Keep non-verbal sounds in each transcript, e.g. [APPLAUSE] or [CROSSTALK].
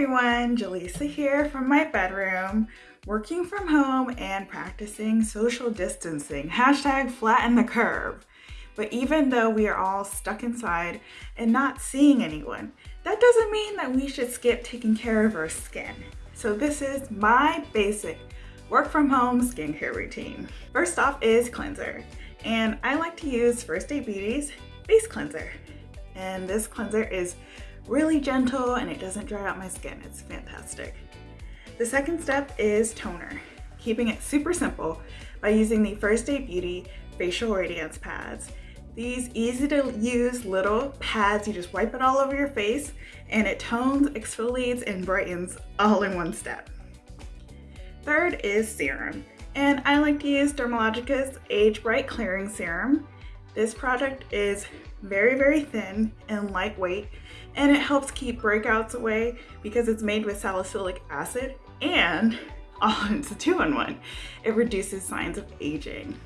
everyone, Jaleesa here from my bedroom, working from home and practicing social distancing. Hashtag flatten the curve. But even though we are all stuck inside and not seeing anyone, that doesn't mean that we should skip taking care of our skin. So this is my basic work from home skincare routine. First off is cleanser. And I like to use First Aid Beauty's face cleanser. And this cleanser is really gentle and it doesn't dry out my skin. It's fantastic. The second step is toner, keeping it super simple by using the First Aid Beauty Facial Radiance Pads. These easy to use little pads, you just wipe it all over your face and it tones, exfoliates, and brightens all in one step. Third is serum, and I like to use Dermalogica's Age Bright Clearing Serum. This product is very, very thin and lightweight, and it helps keep breakouts away because it's made with salicylic acid and [LAUGHS] oh, it's a two-in-one. It reduces signs of aging.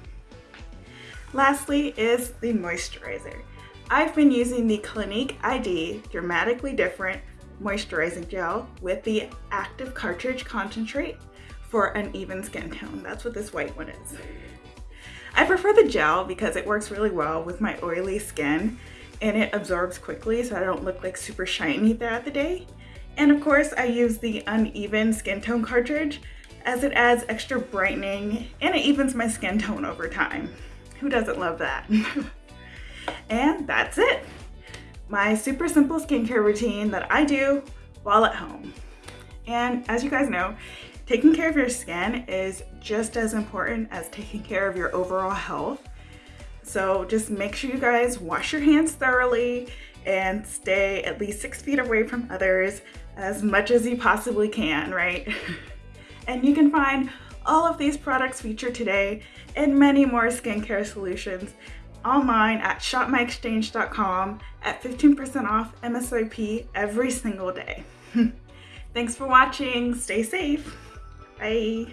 Lastly is the moisturizer. I've been using the Clinique ID Dramatically Different Moisturizing Gel with the Active Cartridge Concentrate for an even skin tone. That's what this white one is. I prefer the gel because it works really well with my oily skin and it absorbs quickly so I don't look like super shiny throughout the day. And of course I use the uneven skin tone cartridge as it adds extra brightening and it evens my skin tone over time. Who doesn't love that? [LAUGHS] and that's it. My super simple skincare routine that I do while at home. And as you guys know, taking care of your skin is just as important as taking care of your overall health. So just make sure you guys wash your hands thoroughly and stay at least six feet away from others as much as you possibly can, right? [LAUGHS] and you can find all of these products featured today and many more skincare solutions online at shopmyexchange.com at 15% off MSRP every single day. [LAUGHS] Thanks for watching. Stay safe. Bye.